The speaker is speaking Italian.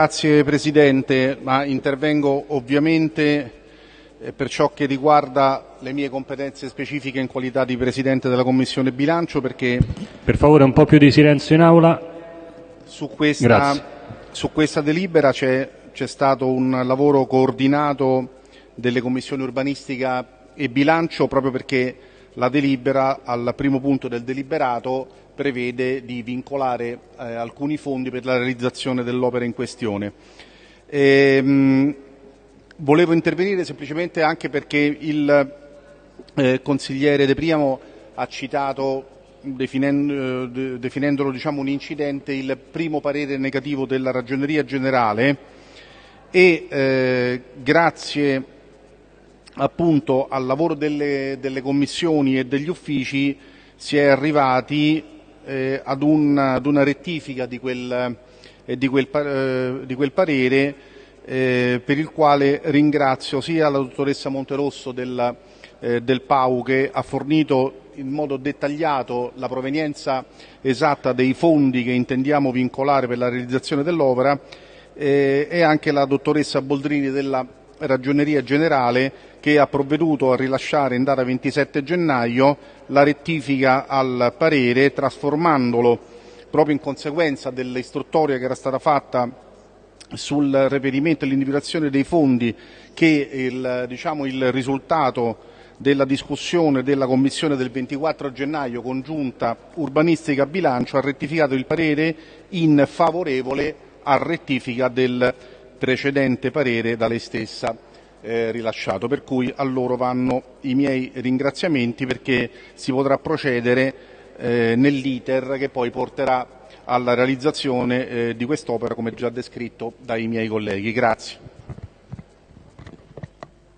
Grazie Presidente, ma intervengo ovviamente eh, per ciò che riguarda le mie competenze specifiche in qualità di Presidente della Commissione Bilancio perché Per favore un po' più di silenzio in aula. su questa, Grazie. su questa delibera c'è, c'è stato un lavoro coordinato delle commissioni urbanistica e bilancio proprio perché la delibera al primo punto del deliberato prevede di vincolare eh, alcuni fondi per la realizzazione dell'opera in questione. Ehm, volevo intervenire semplicemente anche perché il eh, consigliere De Priamo ha citato, eh, de- definendolo diciamo, un incidente, il primo parere negativo della Ragioneria Generale e eh, grazie appunto al lavoro delle, delle commissioni e degli uffici si è arrivati eh, ad, un- ad una rettifica di quel, eh, di quel eh, di quel parere eh, per il quale ringrazio sia la dottoressa Monterosso del, eh, del PAU che ha fornito in modo dettagliato la provenienza esatta dei fondi che intendiamo vincolare per la realizzazione dell'opera eh, e anche la dottoressa Boldrini della Ragioneria Generale che ha provveduto a rilasciare in data 27 gennaio la rettifica al parere trasformandolo proprio in conseguenza dell'istruttoria che era stata fatta sul reperimento e l'individuazione dei fondi che il, diciamo, il risultato della discussione della Commissione del 24 gennaio congiunta urbanistica bilancio ha rettificato il parere in favorevole a rettifica del precedente parere da lei stessa eh, rilasciato. Per cui a loro vanno i miei ringraziamenti perché si potrà procedere eh, nell'iter che poi porterà alla realizzazione eh, di quest'opera come già descritto dai miei colleghi. Grazie.